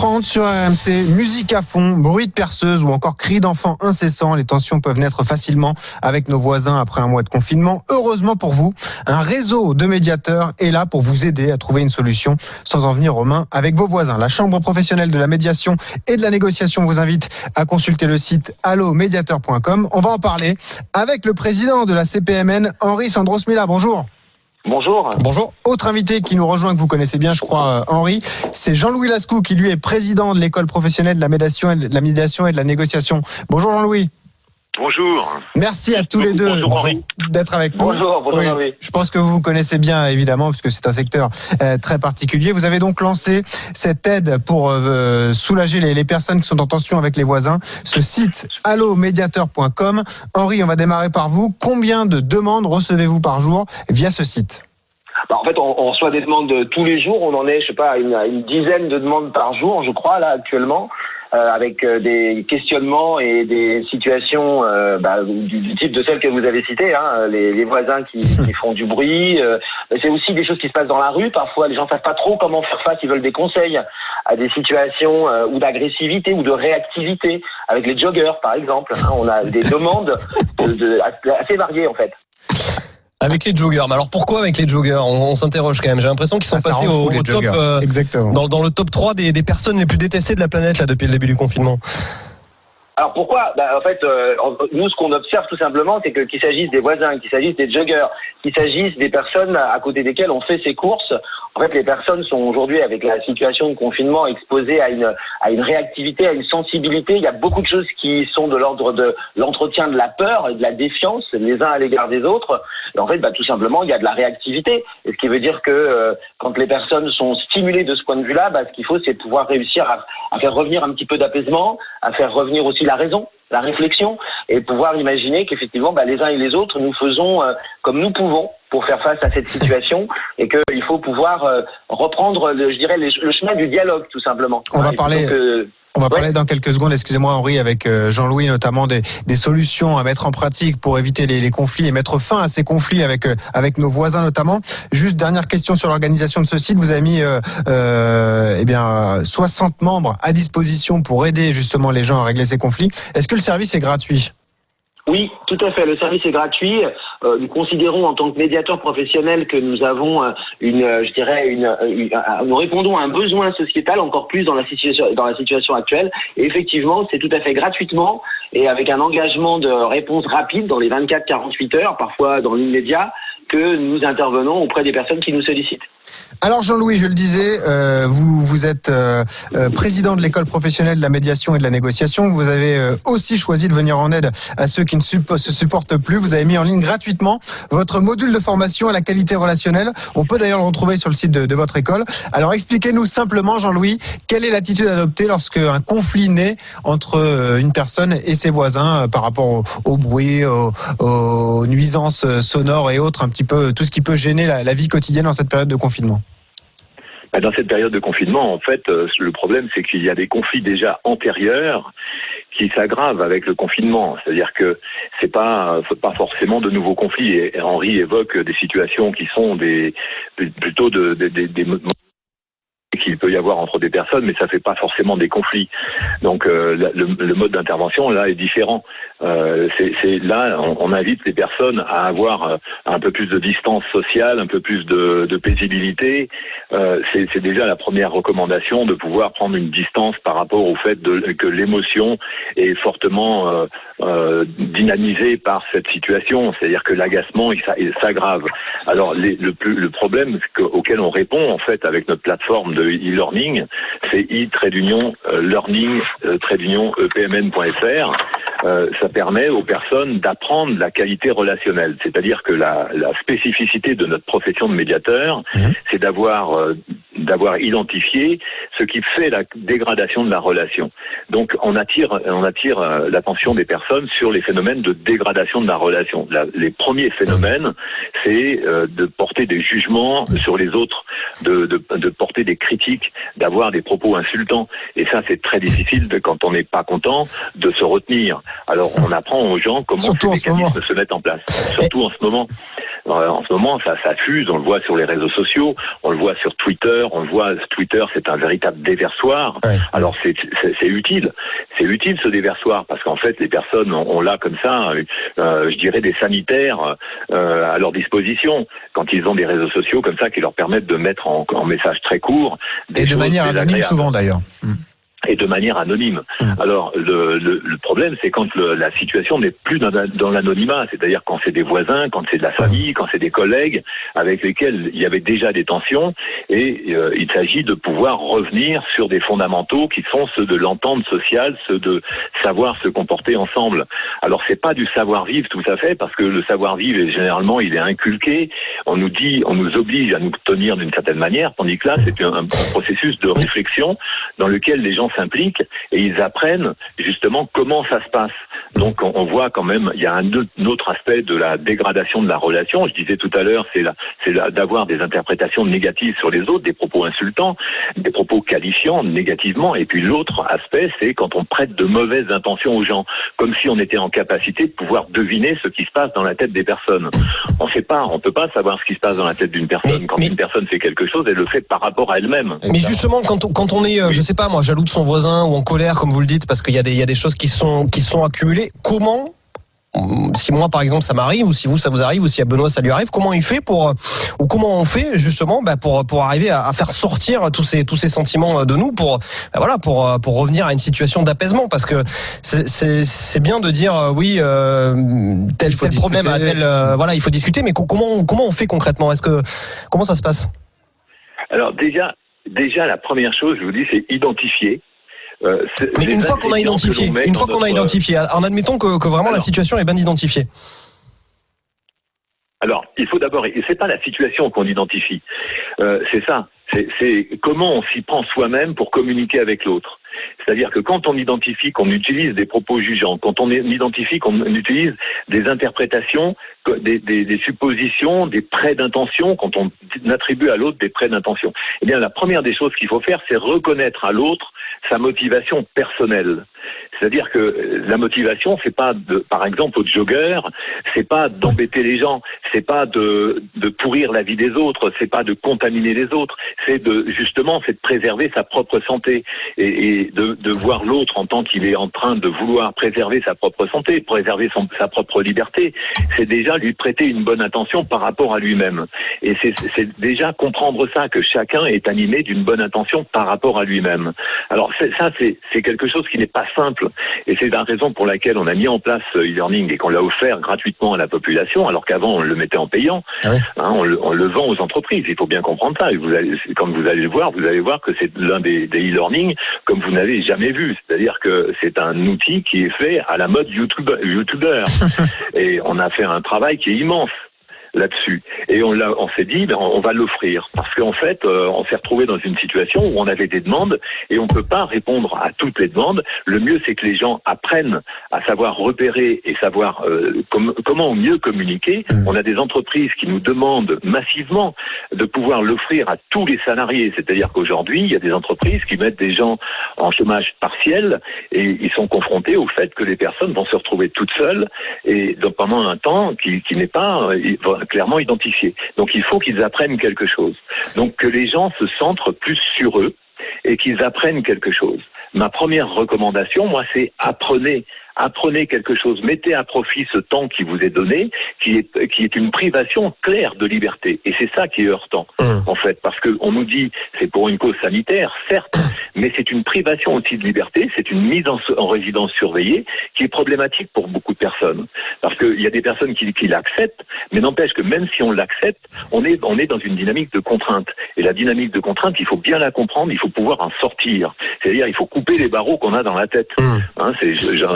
8h30 sur RMC, musique à fond, bruit de perceuse ou encore cris d'enfants incessants. Les tensions peuvent naître facilement avec nos voisins après un mois de confinement. Heureusement pour vous, un réseau de médiateurs est là pour vous aider à trouver une solution sans en venir aux mains avec vos voisins. La Chambre professionnelle de la médiation et de la négociation vous invite à consulter le site allomédiateur.com. On va en parler avec le président de la CPMN, Henri Sandros-Mila. Bonjour. Bonjour. Bonjour. Autre invité qui nous rejoint, que vous connaissez bien, je crois, euh, Henri, c'est Jean-Louis Lascou, qui lui est président de l'école professionnelle de la médiation, et de la médiation et de la négociation. Bonjour Jean-Louis. Bonjour. Merci à tous les deux d'être avec nous. Bonjour, bonjour oui, Je pense que vous vous connaissez bien, évidemment, puisque c'est un secteur euh, très particulier. Vous avez donc lancé cette aide pour euh, soulager les, les, personnes qui sont en tension avec les voisins. Ce site allomédiateur.com. Henri, on va démarrer par vous. Combien de demandes recevez-vous par jour via ce site? Bah, en fait, on, on, reçoit des demandes tous les jours. On en est, je sais pas, une, une dizaine de demandes par jour, je crois, là, actuellement. Euh, avec euh, des questionnements et des situations euh, bah, du, du, type de celles que vous avez citées, hein, les, les, voisins qui, qui, font du bruit. c'est aussi des choses qui se passent dans la rue. Parfois, les gens savent pas trop comment faire face. Ils veulent des conseils à des situations ou d'agressivité ou de réactivité avec les joggers, par exemple. Hein, on a des demandes de, de, assez variées en fait. Avec les joggers. Mais alors pourquoi avec les joggers? On, s'interroge quand même. J'ai l'impression qu'ils sont ah, passés au, top, euh, dans, dans, le top 3 des, des, personnes les plus détestées de la planète là depuis le début du confinement. Alors pourquoi bah, En fait, euh, nous, ce qu'on observe tout simplement, c'est que qu'il s'agisse des voisins, qu'il s'agisse des joggers, qu'il s'agisse des personnes à côté desquelles on fait ses courses, en fait, les personnes sont aujourd'hui, avec la situation de confinement, exposées à une, à une réactivité, à une sensibilité. Il y a beaucoup de choses qui sont de l'ordre de l'entretien de la peur et de la défiance les uns à l'égard des autres. En fait, bah, tout simplement, il y a de la réactivité. Et ce qui veut dire que euh, quand les personnes sont stimulées de ce point de vue-là, bah, ce qu'il faut, c'est pouvoir réussir à, à faire revenir un petit peu d'apaisement, à faire revenir aussi la raison, la réflexion, et pouvoir imaginer qu'effectivement, bah, les uns et les autres, nous faisons euh, comme nous pouvons pour faire face à cette situation, et qu'il faut pouvoir euh, reprendre, je dirais, le chemin du dialogue, tout simplement. On va parler. On va parler dans quelques secondes, excusez-moi Henri, avec euh, Jean-Louis notamment des, des, solutions à mettre en pratique pour éviter les, les, conflits et mettre fin à ces conflits avec euh, avec nos voisins notamment. Juste dernière question sur l'organisation de ce site. Vous avez mis euh, euh, eh bien 60 membres à disposition pour aider justement les gens à régler ces conflits. Est-ce que le service est gratuit? Oui, tout à fait. Le service est gratuit. Euh, nous considérons en tant que médiateur professionnel que nous avons euh, une, euh, je dirais, une, une, nous répondons à un besoin sociétal encore plus dans la situation, dans la situation actuelle. Et effectivement, c'est tout à fait gratuitement et avec un engagement de réponse rapide dans les 24-48 heures, parfois dans l'immédiat, que nous intervenons auprès des personnes qui nous sollicitent. Alors Jean-Louis, je le disais, euh, vous, êtes euh, euh, président de l'école professionnelle de la médiation et de la négociation. Vous avez aussi choisi de venir en aide à ceux qui ne se supportent plus. Vous avez mis en ligne gratuitement votre module de formation à la qualité relationnelle. On peut d'ailleurs le retrouver sur le site de, votre école. Alors expliquez-nous simplement, Jean-Louis, quelle est l'attitude adoptée lorsque un conflit naît entre une personne et ses voisins par rapport au, bruit, aux, nuisances sonores et autres, un petit peu tout ce qui peut gêner la, vie quotidienne en cette période de Bah, dans cette période de confinement, en fait, euh, le problème, c'est qu'il y a des conflits déjà antérieurs qui s'aggravent avec le confinement. C'est-à-dire que c'est pas pas forcément de nouveaux conflits. Et Henri évoque des situations qui sont des plutôt de, des qu'il peut y avoir entre des personnes, mais ça fait pas forcément des conflits. Donc euh, le, mode d'intervention là est différent. Euh, là on, invite les personnes à avoir euh, un peu plus de distance sociale, un peu plus de, paisibilité. C'est déjà la première recommandation de pouvoir prendre une distance par rapport au fait que l'émotion est fortement dynamisée par cette situation. C'est-à-dire que l'agacement s'aggrave. Alors le problème auquel on répond en fait avec notre plateforme de e-learning, c'est e-learning epmn.fr. Euh, ça permet aux personnes d'apprendre la qualité relationnelle. C'est-à-dire que la, la, spécificité de notre profession de médiateur, mmh. c'est d'avoir euh, d'avoir identifié ce qui fait la dégradation de la relation. Donc on attire on attire euh, l'attention des personnes sur les phénomènes de dégradation de la relation. La, les premiers phénomènes, c'est euh, de porter des jugements sur les autres, de, de, de porter des critiques, d'avoir des propos insultants. Et ça, c'est très difficile de, quand on n'est pas content de se retenir. Alors on apprend aux gens comment Surtout ces mécanismes se mettent en place. Surtout en ce moment. Euh, en ce moment, ça, ça fuse. On le voit sur les réseaux sociaux, on le voit sur Twitter. On le voit. Twitter, c'est un véritable déversoir. Alors c'est utile. C'est utile ce déversoir parce qu'en fait, les personnes ont, là comme ça, euh, je dirais, des sanitaires euh, à leur disposition quand ils ont des réseaux sociaux comme ça qui leur permettent de mettre en, en message très court. Des Et de manière anonyme souvent d'ailleurs. Mm et de manière anonyme. Mmh. Alors le, le, le problème, c'est quand le, la situation n'est plus dans, dans l'anonymat, c'est-à-dire quand c'est des voisins, quand c'est de la famille, mmh. quand c'est des collègues avec lesquels il y avait déjà des tensions, et euh, il s'agit de pouvoir revenir sur des fondamentaux qui sont ceux de l'entente sociale, ceux de savoir se comporter ensemble. Alors c'est pas du savoir-vivre tout à fait, parce que le savoir-vivre, généralement, il est inculqué. On nous dit, on nous oblige à nous tenir d'une certaine manière, tandis que là, c'est un, un processus de réflexion dans lequel les gens s'impliquent et ils apprennent justement comment ça se passe. Donc on, voit quand même, il y a un, autre aspect de la dégradation de la relation. Je disais tout à l'heure, c'est c'est d'avoir des interprétations négatives sur les autres, des propos insultants, des propos qualifiants négativement. Et puis l'autre aspect, c'est quand on prête de mauvaises intentions aux gens, comme si on était en capacité de pouvoir deviner ce qui se passe dans la tête des personnes. On ne sait pas, on peut pas savoir ce qui se passe dans la tête d'une personne. quand une personne fait quelque chose, elle le fait par rapport à elle-même. Mais justement, quand on, quand on est, euh, je sais pas, moi, jaloux de son voisin ou en colère, comme vous le dites, parce qu'il y, a des, y a des choses qui sont, qui sont accumulées. Comment si moi par exemple ça m'arrive ou si vous ça vous arrive ou si à Benoît ça lui arrive comment il fait pour ou comment on fait justement bah, pour pour arriver à, faire sortir tous ces tous ces sentiments de nous pour bah, voilà pour pour revenir à une situation d'apaisement? Parce que c'est bien de dire euh, oui euh, tel tel problème à tel euh, voilà il faut discuter mais comment comment on fait concrètement? Est-ce que comment ça se passe? Alors déjà déjà la première chose je vous dis c'est identifier euh, Mais une fois qu'on a identifié, une fois qu'on a identifié, en admettant que, que vraiment la situation est bien identifiée. Alors, il faut d'abord, et c'est pas la situation qu'on identifie, euh, c'est ça, c'est comment on s'y prend soi-même pour communiquer avec l'autre. C'est-à-dire que quand on identifie qu'on utilise des propos jugeants, quand on identifie qu'on utilise des interprétations, des, suppositions, des prêts d'intention, quand on attribue à l'autre des prêts d'intention, eh bien la première des choses qu'il faut faire, c'est reconnaître à l'autre sa motivation personnelle. C'est-à-dire que la motivation, c'est pas par exemple, au jogger, c'est pas d'embêter les gens, c'est pas de, pourrir la vie des autres, c'est pas de contaminer les autres, c'est de justement, c'est de préserver sa propre santé et, de, voir l'autre en tant qu'il est en train de vouloir préserver sa propre santé, préserver son, sa propre liberté. C'est déjà lui prêter une bonne attention par rapport à lui-même. Et c'est déjà comprendre ça que chacun est animé d'une bonne intention par rapport à lui-même. Alors ça, c'est quelque chose qui n'est pas simple et c'est la raison pour laquelle on a mis en place e-learning et qu'on l'a offert gratuitement à la population, alors qu'avant on le mettait en payant. Ah hein, on, le, vend aux entreprises. Il faut bien comprendre ça. Et vous allez, quand vous allez le voir, vous allez voir que c'est l'un des, e-learning comme vous n'avez jamais vu. C'est-à-dire que c'est un outil qui est fait à la mode. YouTuber. et on a fait un travail qui est immense là-dessus. Et on, on s'est dit, ben, on va l'offrir. Parce qu'en fait, euh, on s'est retrouvé dans une situation où on avait des demandes et on ne peut pas répondre à toutes les demandes. Le mieux, c'est que les gens apprennent à savoir repérer et savoir euh, comment mieux communiquer. Mmh. On a des entreprises qui nous demandent massivement de pouvoir l'offrir à tous les salariés. C'est-à-dire qu'aujourd'hui, il y a des entreprises qui mettent des gens en chômage partiel et ils sont confrontés au fait que les personnes vont se retrouver toutes seules et donc pendant un temps qui, qui n'est pas clairement identifié. Donc il faut qu'ils apprennent quelque chose. Donc que les gens se centrent plus sur eux et qu'ils apprennent quelque chose. Ma première recommandation, moi, c'est apprenez apprenez quelque chose, mettez à profit ce temps qui vous est donné, qui est, qui est une privation claire de liberté. Et c'est ça qui est heurtant, hum. en fait, parce qu'on nous dit c'est pour une cause sanitaire, certes, mais c'est une privation aussi de liberté, c'est une mise en, résidence surveillée qui est problématique pour beaucoup de personnes. Parce qu'il y a des personnes qui, qui l'acceptent, mais n'empêche que même si on l'accepte, on est, on est dans une dynamique de contrainte. Et la dynamique de contrainte, il faut bien la comprendre, il faut pouvoir en sortir. C'est-à-dire, il faut couper les barreaux qu'on a dans la tête. Hum. Hein,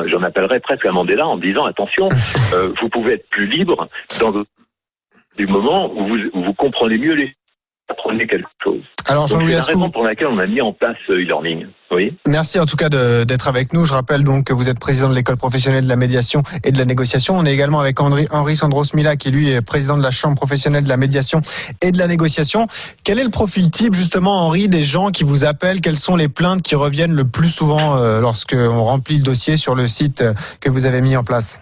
J'en appellerais presque à Mandela en disant attention, euh, vous pouvez être plus libre dans du moment où vous, vous comprenez mieux les apprenez quelque chose. Alors Jean-Louis c'est la raison pour laquelle on a mis en place euh, e-learning. Oui. merci en tout cas d'être avec nous. Je rappelle donc que vous êtes président de l'école professionnelle de la médiation et de la négociation. On est également avec Henri, Henri Sandros Mila qui lui est président de la chambre professionnelle de la médiation et de la négociation. Quel est le profil type justement Henri des gens qui vous appellent? Quelles sont les plaintes qui reviennent le plus souvent euh, lorsque on remplit le dossier sur le site euh, que vous avez mis en place?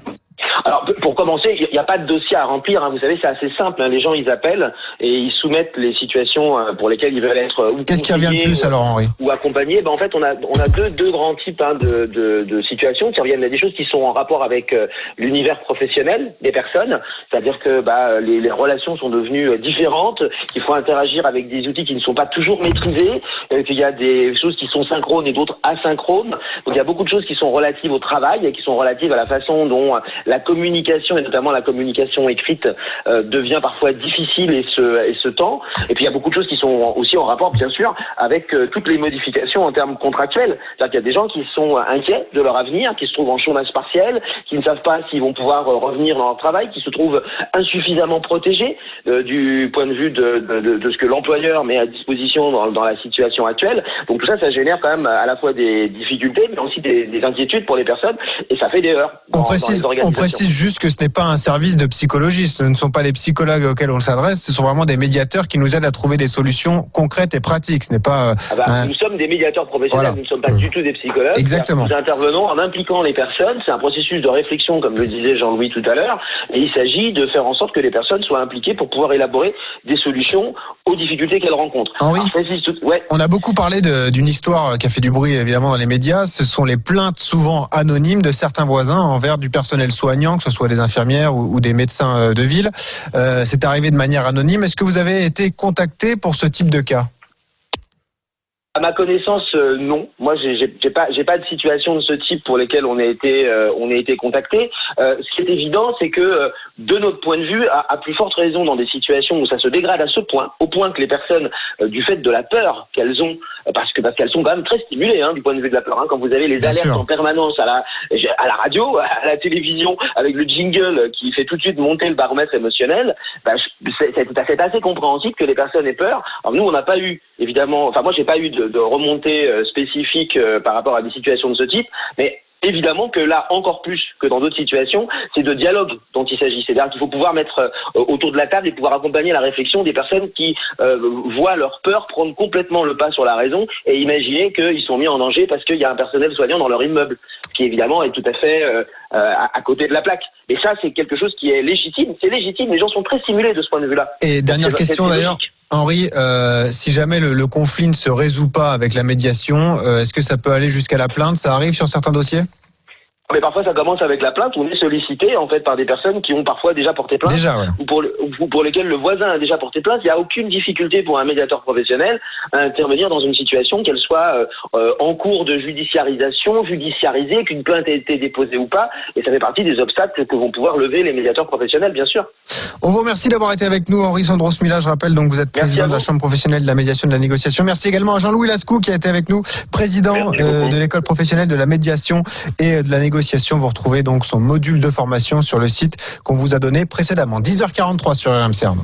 Alors, pour commencer, n'y a pas de dossier à remplir. hein. Vous savez, c'est assez simple. hein. Les gens, ils appellent et ils soumettent les situations euh, pour lesquelles ils veulent être euh, Qu'est-ce qui revient le plus ou- alors Henri ou accompagnés, ben en fait on a on a deux deux grands types hein, de, de de situations qui reviennent. Il y a des choses qui sont en rapport avec euh, l'univers professionnel des personnes, c'est-à-dire que bah, les, les relations sont devenues différentes, qu'il faut interagir avec des outils qui ne sont pas toujours maîtrisés, qu'il y a des choses qui sont synchrones et d'autres asynchrones. Donc il y a beaucoup de choses qui sont relatives au travail et qui sont relatives à la façon dont la communication et notamment la communication écrite euh, devient parfois difficile et se et se tend. Et puis il y a beaucoup de choses qui sont aussi en rapport, bien sûr, avec euh, toutes les modifications en termes contractuels. C'est-à-dire qu'il y a des gens qui sont inquiets de leur avenir, qui se trouvent en chômage partiel, qui ne savent pas s'ils vont pouvoir euh, revenir dans leur travail, qui se trouvent insuffisamment protégés euh, du point de vue de, de, de- de ce que l'employeur met à disposition dans, dans la situation actuelle. Donc tout ça, ça génère quand même à la fois des difficultés, mais aussi des, des inquiétudes pour les personnes, et ça fait des heures. dans- on dans précise, les on précise juste que ce n'est pas un service de psychologie, ce ne sont pas les psychologues auxquels on s'adresse, ce sont vraiment des médiateurs qui nous aident à trouver des solutions concrètes et pratiques. Ce n'est pas euh, Ah bah, un- Nous sommes des médiateurs professionnels, Voilà. nous ne sommes pas du tout des psychologues. Exactement. Nous intervenons en impliquant les personnes. C'est un processus de réflexion, comme le disait Jean-Louis tout à l'heure. Et il s'agit de faire en sorte que les personnes soient impliquées pour pouvoir élaborer des solutions aux difficultés qu'elles rencontrent. Henri Alors, tout- ouais. On a beaucoup parlé d'une histoire qui a fait du bruit évidemment dans les médias. Ce sont les plaintes souvent anonymes de certains voisins envers du personnel soignant, que ce soit des infirmières ou, ou des médecins euh, de ville. Euh, C'est arrivé de manière anonyme. Est-ce que vous avez été contacté pour ce type de cas? À ma connaissance, euh, non. Moi, j'ai pas, j'ai pas de situation de ce type pour lesquelles on a été, euh, on a été contacté. Euh, ce qui est évident, c'est que de notre point de vue, à, à plus forte raison dans des situations où ça se dégrade à ce point, au point que les personnes, du fait de la peur qu'elles ont, parce que parce qu'elles sont quand même très stimulées hein, du point de vue de la peur. hein. quand vous avez les Bien alertes sûr. en permanence à la, à la radio, à la télévision, avec le jingle qui fait tout de suite monter le baromètre émotionnel, bah, c'est assez compréhensible que les personnes aient peur. Alors nous, on n'a pas eu, évidemment, enfin moi, j'ai pas eu de, de remontée euh, spécifique euh, par rapport à des situations de ce type, mais Évidemment que là, encore plus que dans d'autres situations, c'est de dialogue dont il s'agit. C'est-à-dire qu'il faut pouvoir mettre euh, autour de la table et pouvoir accompagner la réflexion des personnes qui euh, voient leur peur prendre complètement le pas sur la raison et imaginer qu'ils sont mis en danger parce qu'il y a un personnel soignant dans leur immeuble, ce qui évidemment est tout à fait euh, à, à côté de la plaque. Et ça, c'est quelque chose qui est légitime. C'est légitime. Les gens sont très stimulés de ce point de vue-là. Et dernière question d'ailleurs. Henri, euh, si jamais le, le conflit ne se résout pas avec la médiation, euh, est-ce que ça peut aller jusqu'à la plainte? Ça arrive sur certains dossiers? Mais parfois, ça commence avec la plainte. On est sollicité en fait par des personnes qui ont parfois déjà porté plainte. Déjà, ouais. ou pour, le- ou pour lesquels le voisin a déjà porté plainte, il n'y a aucune difficulté pour un médiateur professionnel à intervenir dans une situation, qu'elle soit euh, euh, en cours de judiciarisation, judiciarisée, qu'une plainte ait été déposée ou pas. Et ça fait partie des obstacles que vont pouvoir lever les médiateurs professionnels, bien sûr. On vous remercie d'avoir été avec nous, Henri Sandros Mila. Je rappelle donc vous êtes président à de la vous. Chambre professionnelle de la médiation et de la négociation. Merci également à Jean-Louis Lascou qui a été avec nous, président euh, de l'école professionnelle de la médiation et de la négociation. Vous retrouvez donc son module de formation sur le site qu'on vous a donné précédemment. 10h43 sur RMC.